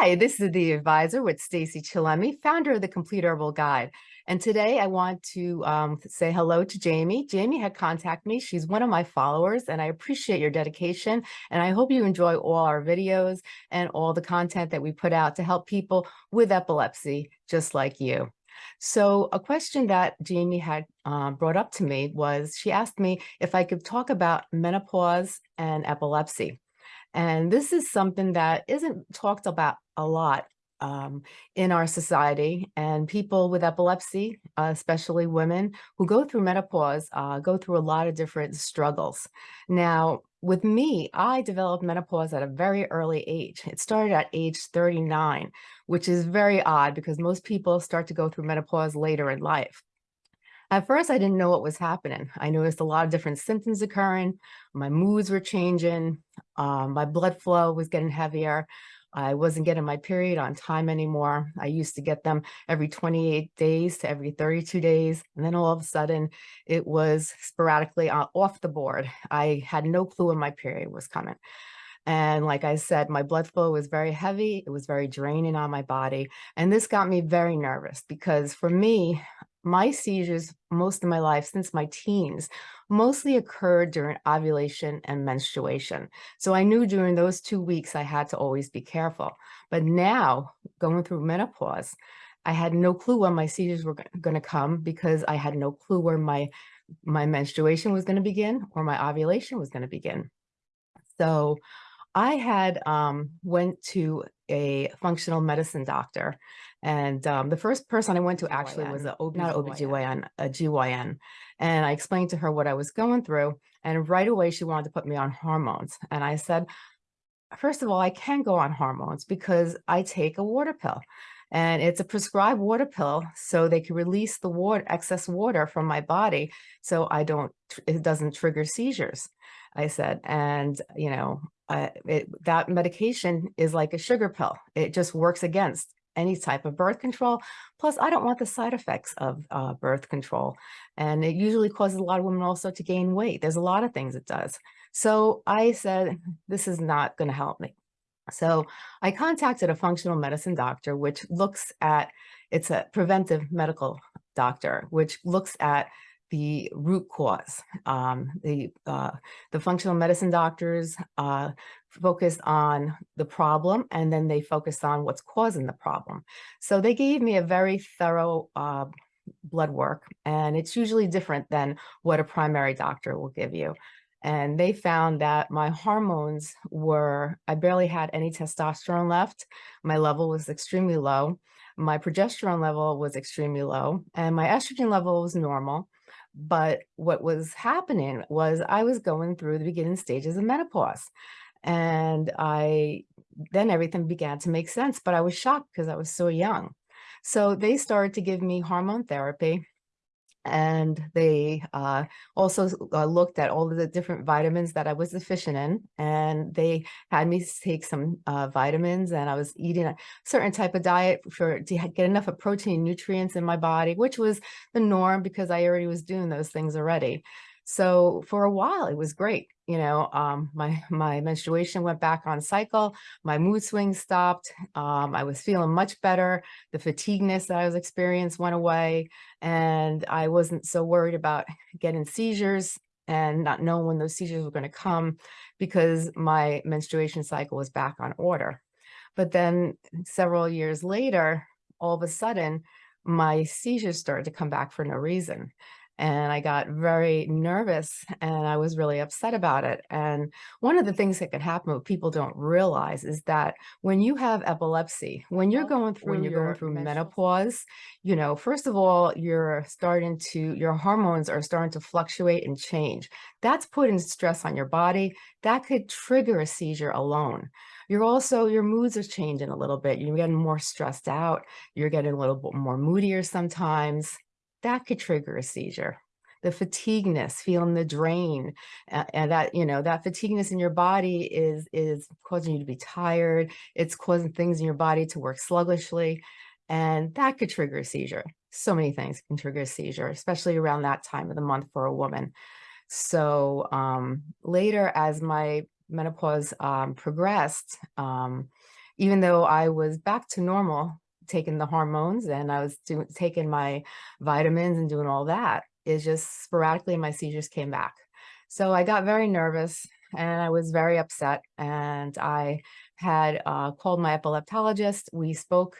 Hi, this is the advisor with Stacey Chillemi, founder of the Complete Herbal Guide. And today I want to um, say hello to Jamie. Jamie had contacted me. She's one of my followers and I appreciate your dedication. And I hope you enjoy all our videos and all the content that we put out to help people with epilepsy, just like you. So a question that Jamie had um, brought up to me was, she asked me if I could talk about menopause and epilepsy. And this is something that isn't talked about a lot um, in our society and people with epilepsy, uh, especially women who go through menopause, uh, go through a lot of different struggles. Now, with me, I developed menopause at a very early age. It started at age 39, which is very odd because most people start to go through menopause later in life. At first, I didn't know what was happening. I noticed a lot of different symptoms occurring. My moods were changing. Um, my blood flow was getting heavier. I wasn't getting my period on time anymore. I used to get them every 28 days to every 32 days. And then all of a sudden it was sporadically off the board. I had no clue when my period was coming. And like I said, my blood flow was very heavy. It was very draining on my body. And this got me very nervous because for me, my seizures most of my life since my teens mostly occurred during ovulation and menstruation. So I knew during those two weeks I had to always be careful. But now going through menopause, I had no clue when my seizures were going to come because I had no clue where my my menstruation was going to begin or my ovulation was going to begin. So I had um, went to a functional medicine doctor and um, the first person I went to actually was a OB, not OBGYN, a GYN. And I explained to her what I was going through. And right away, she wanted to put me on hormones. And I said, first of all, I can go on hormones because I take a water pill and it's a prescribed water pill so they can release the water excess water from my body so I don't it doesn't trigger seizures I said and you know uh, it, that medication is like a sugar pill it just works against any type of birth control. Plus, I don't want the side effects of uh, birth control. And it usually causes a lot of women also to gain weight. There's a lot of things it does. So I said, this is not going to help me. So I contacted a functional medicine doctor, which looks at, it's a preventive medical doctor, which looks at the root cause. Um, the, uh, the functional medicine doctors uh, focused on the problem and then they focused on what's causing the problem. So they gave me a very thorough uh, blood work and it's usually different than what a primary doctor will give you. And they found that my hormones were, I barely had any testosterone left. My level was extremely low. My progesterone level was extremely low and my estrogen level was normal. But what was happening was I was going through the beginning stages of menopause. And I, then everything began to make sense, but I was shocked because I was so young. So they started to give me hormone therapy and they uh, also uh, looked at all of the different vitamins that I was deficient in and they had me take some uh, vitamins and I was eating a certain type of diet for to get enough of protein nutrients in my body which was the norm because I already was doing those things already so for a while, it was great. You know, um, my, my menstruation went back on cycle. My mood swings stopped. Um, I was feeling much better. The fatigueness that I was experiencing went away. And I wasn't so worried about getting seizures and not knowing when those seizures were going to come because my menstruation cycle was back on order. But then several years later, all of a sudden, my seizures started to come back for no reason and I got very nervous and I was really upset about it. And one of the things that can happen what people don't realize is that when you have epilepsy, when you're going through when you're going through menopause, you know, first of all, you're starting to your hormones are starting to fluctuate and change. That's putting stress on your body. That could trigger a seizure alone. You're also, your moods are changing a little bit. You're getting more stressed out. You're getting a little bit more moodier sometimes that could trigger a seizure. The fatigueness feeling the drain uh, and that you know that fatigueness in your body is is causing you to be tired. It's causing things in your body to work sluggishly and that could trigger a seizure. So many things can trigger a seizure especially around that time of the month for a woman. So um, later as my menopause um, progressed um, even though I was back to normal, taking the hormones and I was doing taking my vitamins and doing all that, it just sporadically my seizures came back. So I got very nervous and I was very upset and I had uh, called my epileptologist. We spoke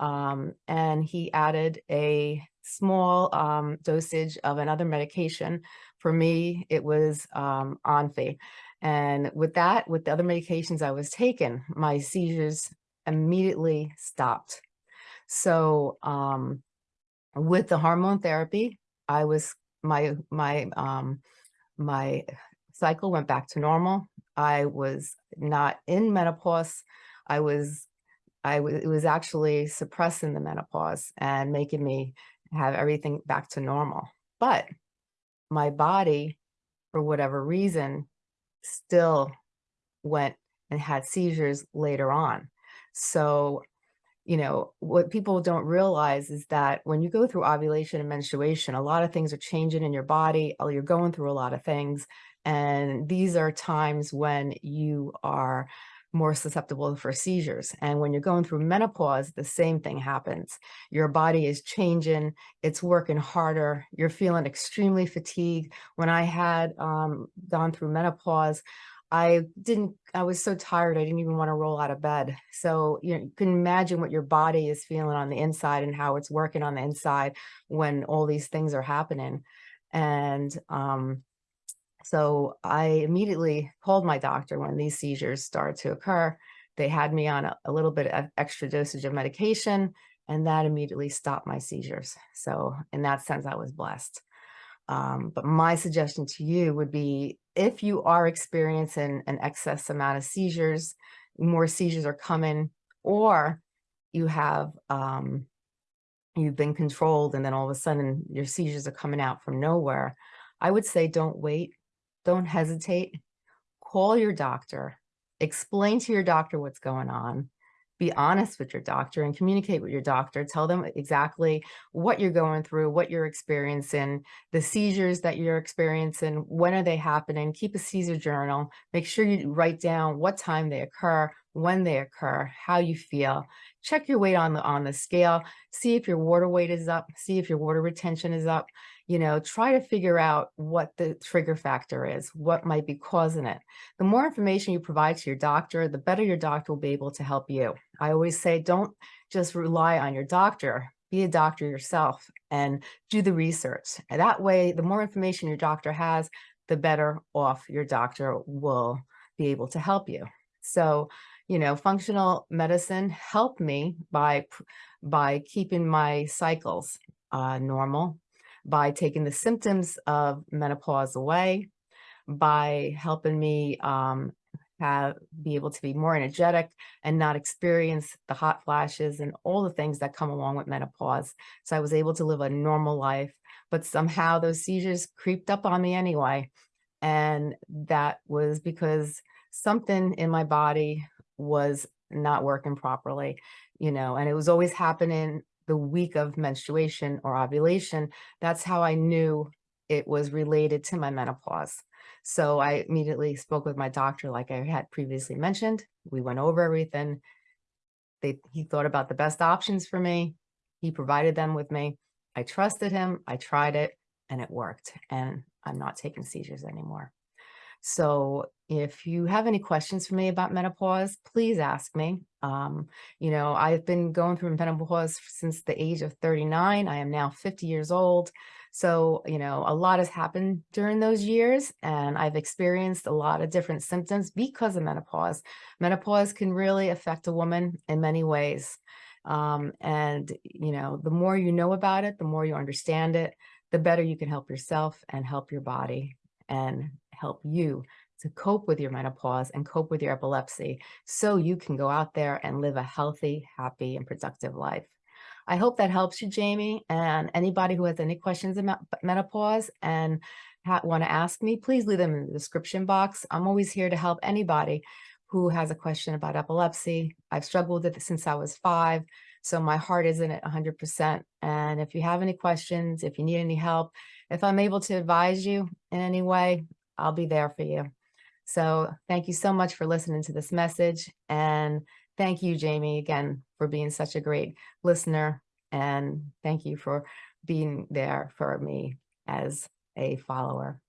um, and he added a small um, dosage of another medication. For me, it was um, Onfi. And with that, with the other medications I was taking, my seizures immediately stopped. So um, with the hormone therapy, I was, my, my, um, my cycle went back to normal. I was not in menopause. I was, I was, it was actually suppressing the menopause and making me have everything back to normal. But my body, for whatever reason, still went and had seizures later on. So, you know, what people don't realize is that when you go through ovulation and menstruation, a lot of things are changing in your body. You're going through a lot of things. And these are times when you are more susceptible for seizures. And when you're going through menopause, the same thing happens. Your body is changing, it's working harder, you're feeling extremely fatigued. When I had um, gone through menopause, I didn't, I was so tired, I didn't even want to roll out of bed. So you, know, you can imagine what your body is feeling on the inside and how it's working on the inside when all these things are happening. And um, so I immediately called my doctor when these seizures started to occur. They had me on a, a little bit of extra dosage of medication and that immediately stopped my seizures. So in that sense, I was blessed. Um, but my suggestion to you would be if you are experiencing an excess amount of seizures, more seizures are coming, or you have, um, you've been controlled and then all of a sudden your seizures are coming out from nowhere, I would say don't wait. Don't hesitate. Call your doctor. Explain to your doctor what's going on. Be honest with your doctor and communicate with your doctor. Tell them exactly what you're going through, what you're experiencing, the seizures that you're experiencing, when are they happening. Keep a seizure journal. Make sure you write down what time they occur, when they occur, how you feel. Check your weight on the on the scale. See if your water weight is up. See if your water retention is up you know, try to figure out what the trigger factor is, what might be causing it. The more information you provide to your doctor, the better your doctor will be able to help you. I always say, don't just rely on your doctor, be a doctor yourself and do the research. And that way, the more information your doctor has, the better off your doctor will be able to help you. So, you know, functional medicine helped me by, by keeping my cycles uh, normal, by taking the symptoms of menopause away, by helping me um, have be able to be more energetic and not experience the hot flashes and all the things that come along with menopause. So I was able to live a normal life, but somehow those seizures creeped up on me anyway. And that was because something in my body was not working properly, you know, and it was always happening the week of menstruation or ovulation, that's how I knew it was related to my menopause. So I immediately spoke with my doctor, like I had previously mentioned. We went over everything. They, he thought about the best options for me. He provided them with me. I trusted him. I tried it and it worked. And I'm not taking seizures anymore. So if you have any questions for me about menopause, please ask me. Um, you know, I've been going through menopause since the age of 39. I am now 50 years old. So, you know, a lot has happened during those years and I've experienced a lot of different symptoms because of menopause. Menopause can really affect a woman in many ways. Um, and, you know, the more you know about it, the more you understand it, the better you can help yourself and help your body and help you to cope with your menopause and cope with your epilepsy so you can go out there and live a healthy, happy, and productive life. I hope that helps you, Jamie, and anybody who has any questions about menopause and want to ask me, please leave them in the description box. I'm always here to help anybody who has a question about epilepsy. I've struggled with it since I was five, so my heart isn't at 100%. And if you have any questions, if you need any help, if I'm able to advise you in any way, I'll be there for you. So thank you so much for listening to this message and thank you, Jamie, again, for being such a great listener. And thank you for being there for me as a follower.